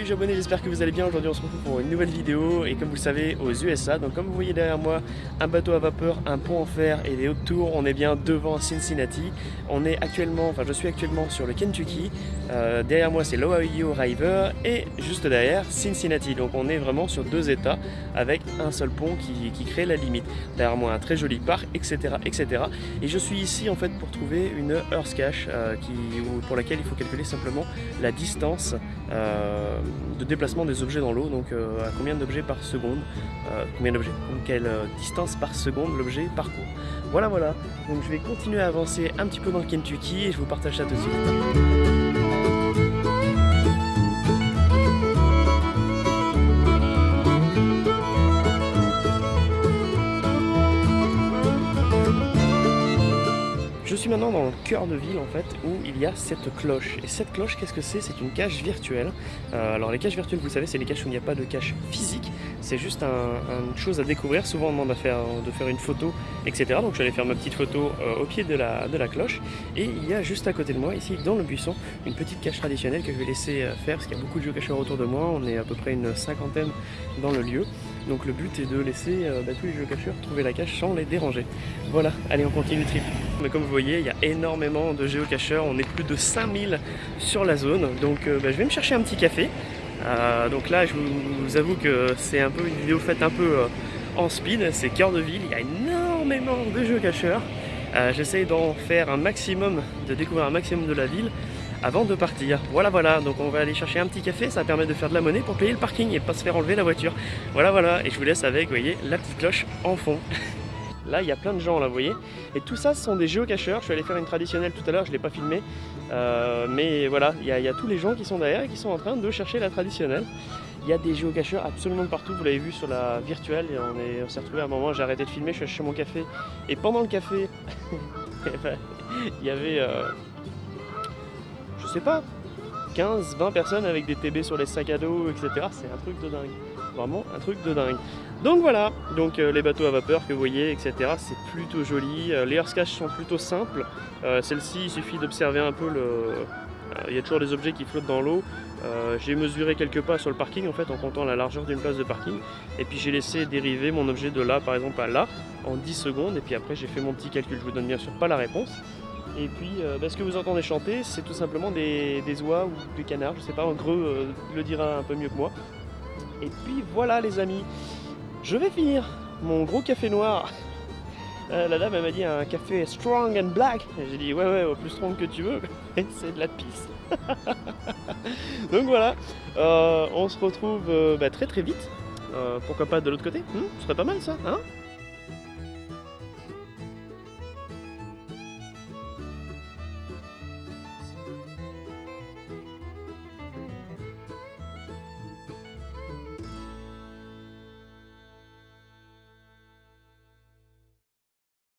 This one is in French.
je suis abonné, j'espère que vous allez bien. Aujourd'hui on se retrouve pour une nouvelle vidéo et comme vous le savez aux USA, donc comme vous voyez derrière moi, un bateau à vapeur, un pont en fer et des hautes tours, on est bien devant Cincinnati. On est actuellement, enfin je suis actuellement sur le Kentucky, euh, derrière moi c'est l'Ohio River et juste derrière Cincinnati. Donc on est vraiment sur deux états avec un seul pont qui, crée la limite. Derrière moi un très joli parc, etc. etc. Et je suis ici en fait pour trouver une Earth Cache euh, pour laquelle il faut calculer simplement la distance euh, de déplacement des objets dans l'eau, donc euh, à combien d'objets par seconde, euh, combien d'objets, quelle distance par seconde l'objet parcourt. Voilà voilà, donc je vais continuer à avancer un petit peu dans le Kentucky et je vous partage ça tout de suite. Suis maintenant dans le cœur de ville en fait où il y a cette cloche. Et cette cloche, qu'est-ce que c'est? C'est une cache virtuelle. Euh, alors les caches virtuelles, vous savez, c'est les caches où il n'y a pas de cache physique. C'est juste une chose à découvrir. Souvent on demande de faire une photo, etc. Donc je vais aller faire ma petite photo euh, au pied de la, cloche. Et il y a juste à côté de moi, ici dans le buisson, une petite cache traditionnelle que je vais laisser euh, faire parce qu'il y a beaucoup de géocacheurs autour de moi. On est à peu près une cinquantaine dans le lieu. Donc le but est de laisser euh, bah, tous les géocacheurs trouver la cache sans les déranger. Voilà, allez on continue le trip. Mais comme vous voyez, il y a énormément de géocacheurs, on est plus de 5000 sur la zone. Donc bah, je vais me chercher un petit café. Euh, donc là je vous, avoue que c'est un peu une vidéo faite un peu en speed, c'est cœur de ville, il y a énormément de géocacheurs. J'essaye d'en faire un maximum, de découvrir un maximum de la ville avant de partir. Voilà, voilà, donc on va aller chercher un petit café, ça permet de faire de la monnaie pour payer le parking et pas se faire enlever la voiture. Voilà, voilà, et je vous laisse avec, vous voyez, la petite cloche en fond. Là, il y a plein de gens, là, vous voyez. Et tout ça, ce sont des géocacheurs. Je suis allé faire une traditionnelle tout à l'heure, je ne l'ai pas filmé. Euh, mais voilà, il y, a, tous les gens qui sont derrière et qui sont en train de chercher la traditionnelle. Il y a des géocacheurs absolument partout, vous l'avez vu sur la virtuelle. Et on s'est retrouvé à un moment, j'ai arrêté de filmer, je suis chez mon café. Et pendant le café, eh ben, il y avait... Euh, je sais pas, 15, 20 personnes avec des TB sur les sacs à dos, etc. C'est un truc de dingue. Vraiment un truc de dingue. Donc voilà, donc euh, les bateaux à vapeur que vous voyez, etc. C'est plutôt joli. Euh, les Earth sont plutôt simples. Euh, celle-ci, il suffit d'observer un peu le... Il y a toujours des objets qui flottent dans l'eau. j'ai mesuré quelques pas sur le parking en fait en comptant la largeur d'une place de parking. Et puis j'ai laissé dériver mon objet de là par exemple à là en 10 secondes. Et puis après j'ai fait mon petit calcul. Je vous donne bien sûr pas la réponse. Et puis, bah, ce que vous entendez chanter, c'est tout simplement des, oies ou des canards, je sais pas, un greu euh, le dira un peu mieux que moi. Et puis voilà les amis, je vais finir mon gros café noir. Euh, la dame elle m'a dit un café strong and black. J'ai dit ouais ouais plus strong que tu veux, c'est de la pisse. Donc voilà, on se retrouve bah, très très vite. pourquoi pas de l'autre côté hmm, Ce serait pas mal ça, hein?